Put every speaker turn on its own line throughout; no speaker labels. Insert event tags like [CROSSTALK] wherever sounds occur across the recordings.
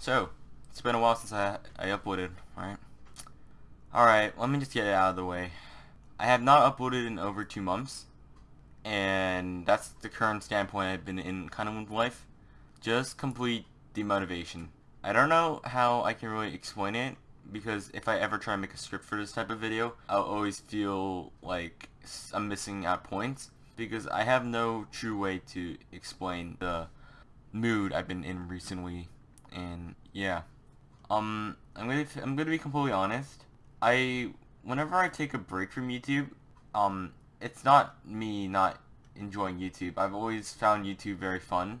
So, it's been a while since I, I uploaded, right? Alright, let me just get it out of the way. I have not uploaded in over two months, and that's the current standpoint I've been in kind of with life. Just complete demotivation. I don't know how I can really explain it, because if I ever try and make a script for this type of video, I'll always feel like I'm missing out points, because I have no true way to explain the mood I've been in recently, and yeah. Um, I'm gonna I'm gonna be completely honest. I whenever I take a break from YouTube, um, it's not me not enjoying YouTube. I've always found YouTube very fun,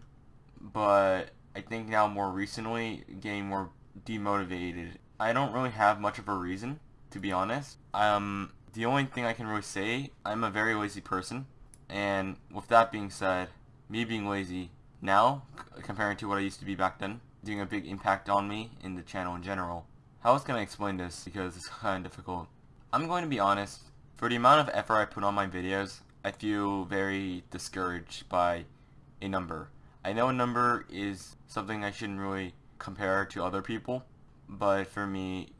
but I think now more recently getting more demotivated. I don't really have much of a reason, to be honest. Um, the only thing I can really say, I'm a very lazy person, and with that being said, me being lazy now, comparing to what I used to be back then, doing a big impact on me in the channel in general. How else can I explain this because it's [LAUGHS] kind of difficult. I'm going to be honest, for the amount of effort I put on my videos, I feel very discouraged by a number. I know a number is something I shouldn't really compare to other people, but for me,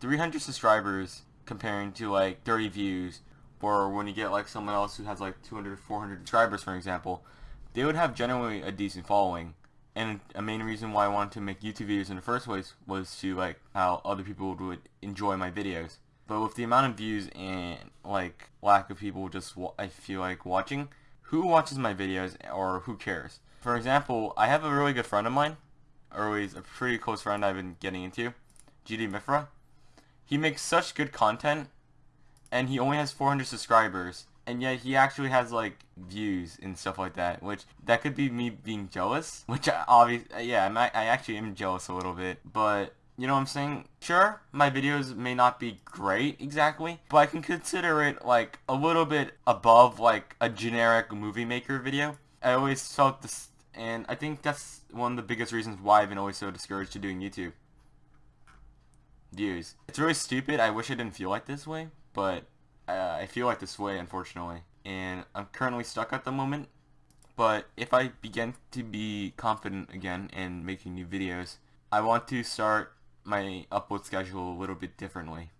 300 subscribers comparing to like 30 views, or when you get like someone else who has like 200 400 subscribers for example, they would have generally a decent following and a main reason why I wanted to make YouTube videos in the first place was to like how other people would enjoy my videos. But with the amount of views and like lack of people just I feel like watching, who watches my videos or who cares? For example, I have a really good friend of mine, or he's a pretty close friend I've been getting into, GD Mifra. He makes such good content, and he only has 400 subscribers, and yet he actually has like views and stuff like that which that could be me being jealous [LAUGHS] which I obviously yeah I'm, I actually am jealous a little bit but you know what I'm saying? Sure, my videos may not be great exactly, but I can consider it like a little bit above like a generic movie maker video. I always felt this, and I think that's one of the biggest reasons why I've been always so discouraged to doing YouTube. Views. It's really stupid. I wish I didn't feel like this way, but uh, I feel like this way, unfortunately. And I'm currently stuck at the moment. But if I begin to be confident again in making new videos, I want to start my upload schedule a little bit differently.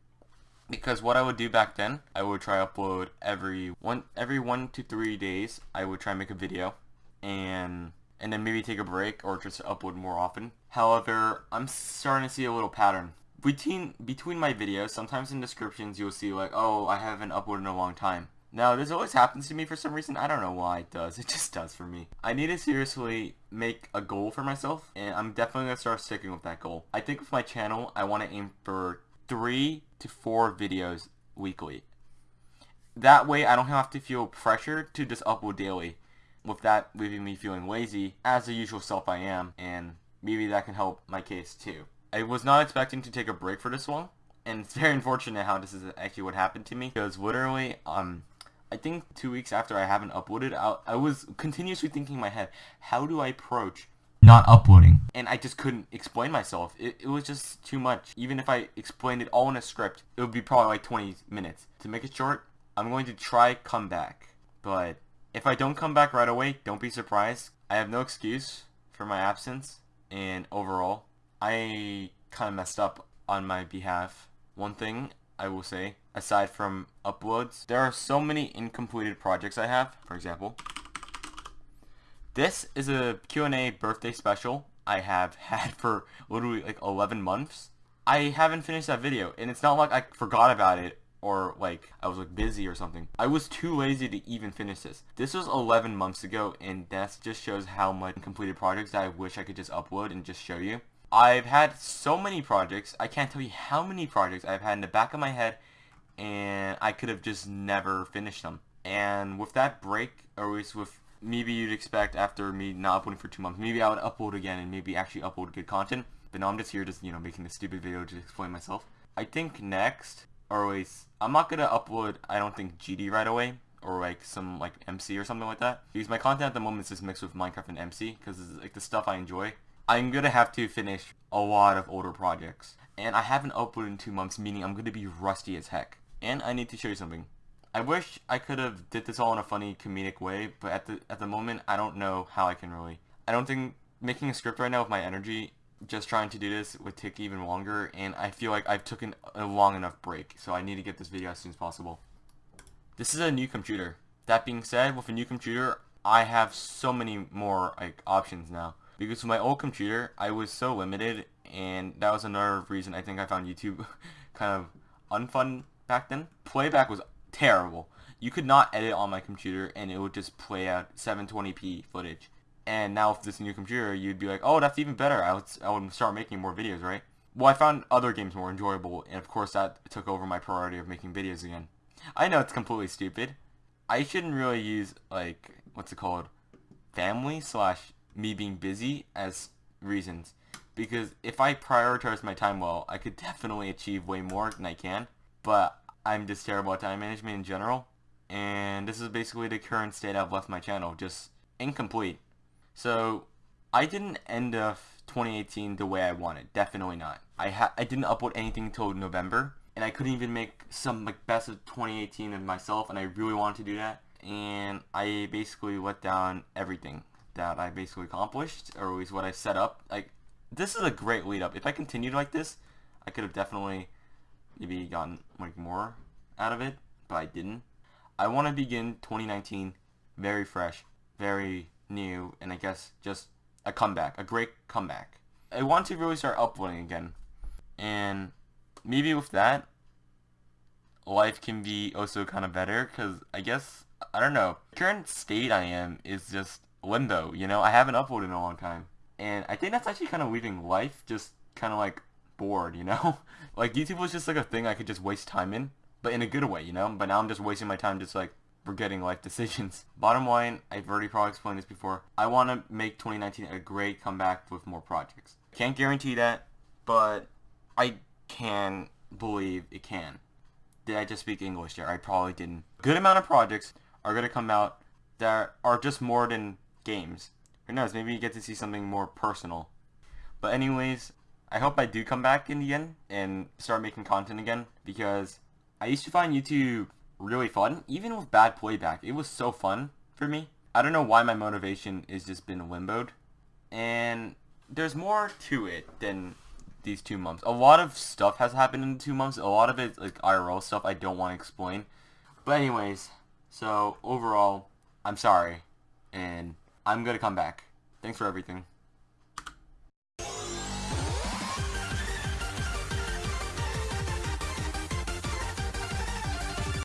Because what I would do back then, I would try upload every one every one to three days. I would try make a video, and and then maybe take a break or just upload more often. However, I'm starting to see a little pattern between between my videos, sometimes in descriptions you'll see like, oh, I haven't uploaded in a long time. Now, this always happens to me for some reason. I don't know why it does. [LAUGHS] It just does for me. I need to seriously make a goal for myself, and I'm definitely going to start sticking with that goal. I think with my channel, I want to aim for three to four videos weekly. That way, I don't have to feel pressure to just upload daily. With that leaving me feeling lazy, as the usual self I am, and maybe that can help my case too. I was not expecting to take a break for this one, and it's very [LAUGHS] unfortunate how this is actually what happened to me, because literally, um, I think two weeks after I haven't uploaded, I, I was continuously thinking in my head, how do I approach not uploading? And I just couldn't explain myself. It, it was just too much. Even if I explained it all in a script, it would be probably like 20 minutes. To make it short, I'm going to try come back. But if I don't come back right away, don't be surprised. I have no excuse for my absence. And overall, I kind of messed up on my behalf. One thing I will say, aside from uploads, there are so many incompleted projects I have. For example, this is a Q&A birthday special I have [LAUGHS] had for literally like 11 months. I haven't finished that video, and it's not like I forgot about it or like I was like busy or something. I was too lazy to even finish this. This was 11 months ago, and that just shows how much completed projects I wish I could just upload and just show you. I've had so many projects, I can't tell you how many projects I've had in the back of my head, and I could have just never finished them. And with that break, or at least with maybe you'd expect after me not uploading for two months, maybe I would upload again and maybe actually upload good content. But now I'm just here just, you know, making this stupid video to explain myself. I think next, or at least, I'm not going to upload, I don't think, GD right away. Or like some like MC or something like that. Because my content at the moment is just mixed with Minecraft and MC. Because it's like the stuff I enjoy. I'm gonna have to finish a lot of older projects. And I haven't uploaded in two months, meaning I'm gonna be rusty as heck. And I need to show you something. I wish I could have did this all in a funny comedic way, but at the at the moment I don't know how I can really. I don't think making a script right now with my energy just trying to do this would take even longer, and I feel like I've taken a long enough break, so I need to get this video as soon as possible. This is a new computer. That being said, with a new computer, I have so many more like options now. Because with my old computer, I was so limited, and that was another reason I think I found YouTube [LAUGHS] kind of unfun back then. Playback was terrible. You could not edit on my computer, and it would just play out 720p footage. And now with this new computer, you'd be like, oh, that's even better. I would, I would start making more videos, right? Well, I found other games more enjoyable, and of course that took over my priority of making videos again. I know it's completely stupid. I shouldn't really use, like, what's it called? Family slash me being busy as reasons. Because if I prioritize my time well, I could [LAUGHS] definitely achieve way more than I can. But I'm just terrible at time management in general. And this is basically the current state I've left my channel, just incomplete. So I didn't end of 2018 the way I wanted. Definitely not. I I didn't upload anything until November, and I couldn't even make some like best of 2018 of myself, and I really wanted to do that. And I basically let down everything that I basically accomplished, or at least what I set up. Like this is a great lead up. If I continued like this, I could have definitely maybe gotten like more out of it, but I didn't. I want to begin 2019 very fresh, very new, and I guess just a comeback, a great comeback. I want to really start uploading again. And maybe with that, life can be also kind of better because I guess, I don't know, current state I am is just limbo, you know? I haven't uploaded in a long time. And I think that's actually kind of leaving life just kind of like bored, you know? [LAUGHS] like YouTube was just like a thing I could just waste time in, but in a good way, you know? But now I'm just wasting my time just like forgetting life [LAUGHS] decisions. Bottom line, I've already probably explained this before. I want to make 2019 a great comeback with more projects. Can't guarantee that, but I can believe it can. Did I just speak English there? I probably didn't. Good amount of projects are going to come out that are just more than games. Who knows, maybe you get to see something more personal. But anyways, I hope I do come back in the end and start making content again because I used to find YouTube really fun. Even with bad playback, it was so fun for me. I don't know why my motivation is just been limboed. And there's more to it than these two months. A lot of stuff has happened in two months. A lot of it like IRL stuff I don't want to explain. But anyways, so overall, I'm sorry. And I'm to come back. Thanks for everything.